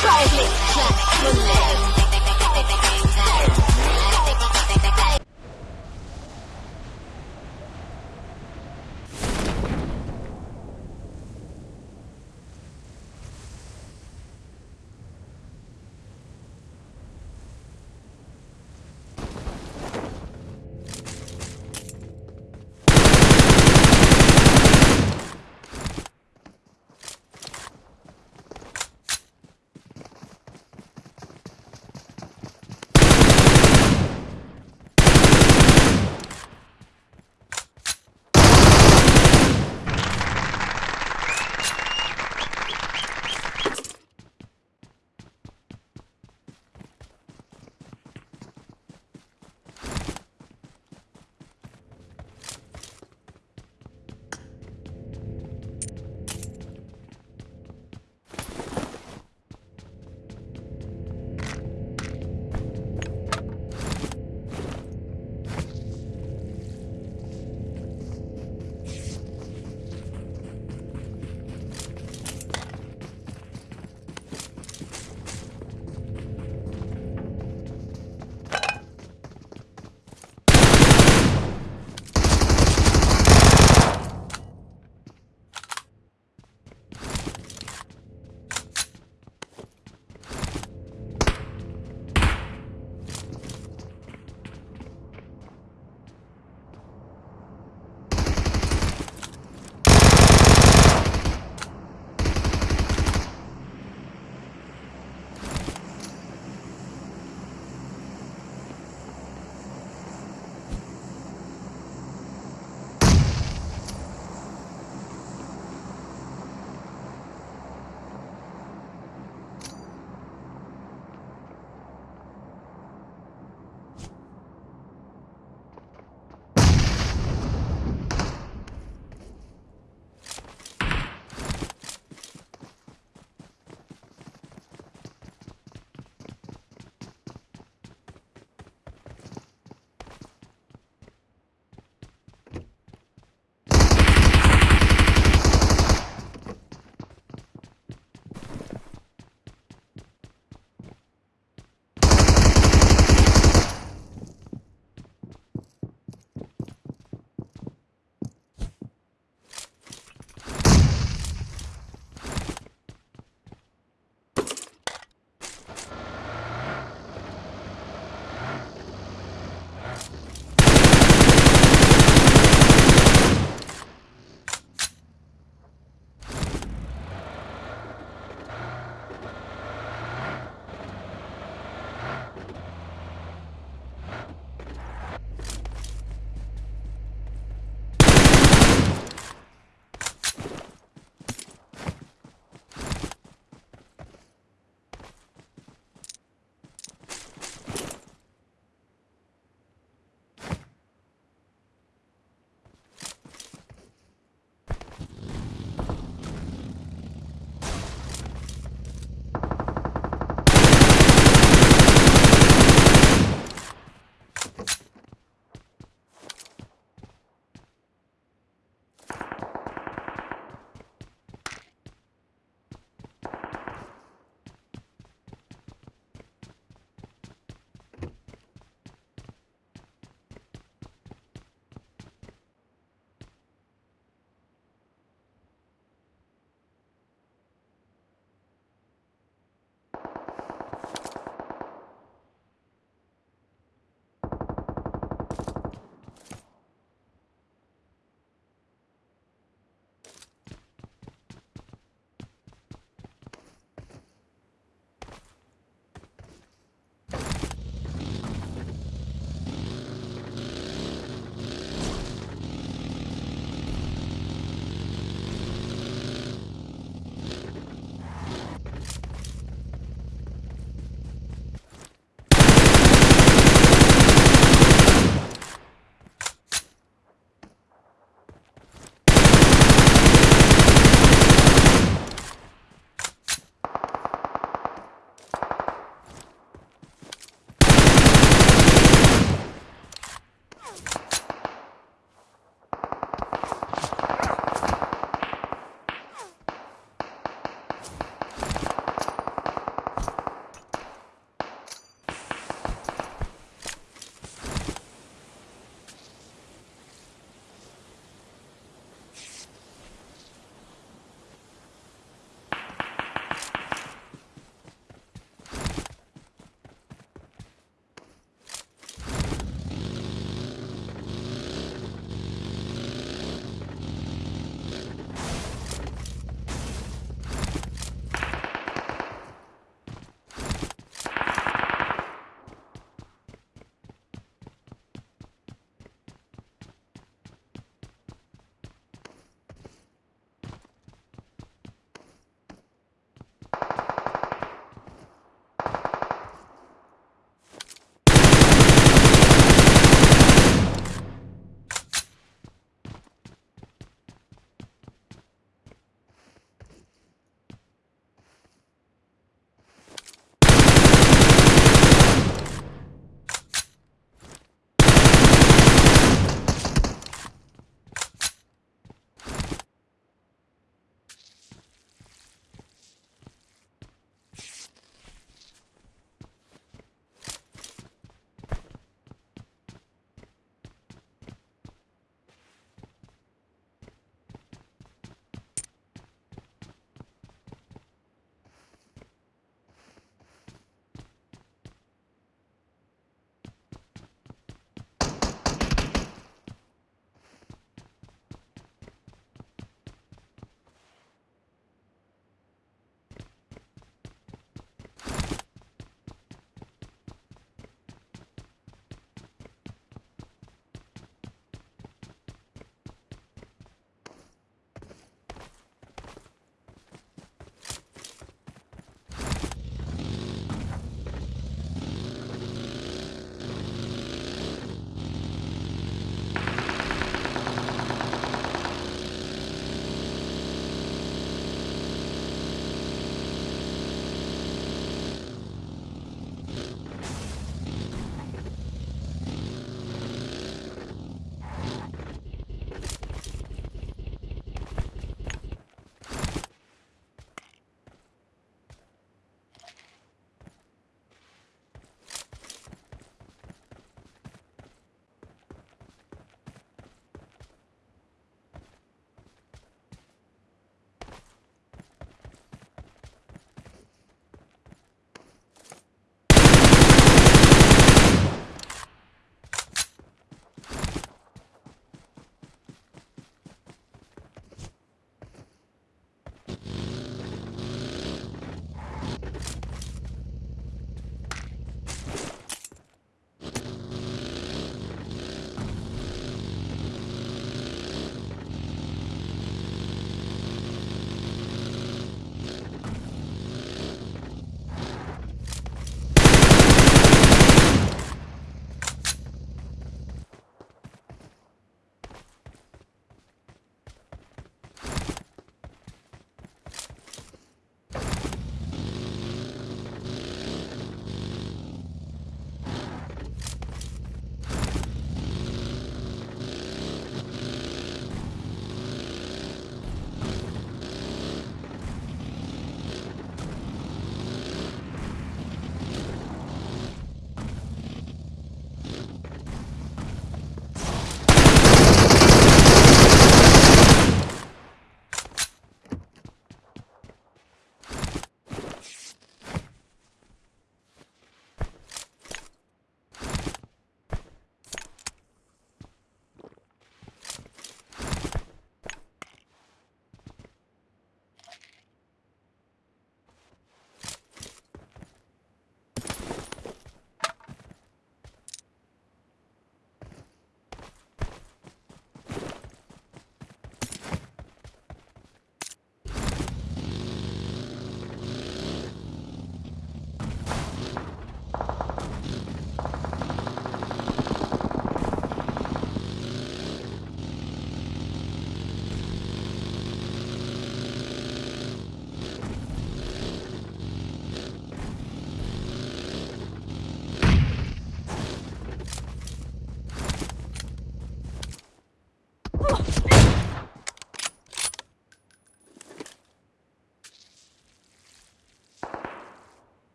Try me, try it,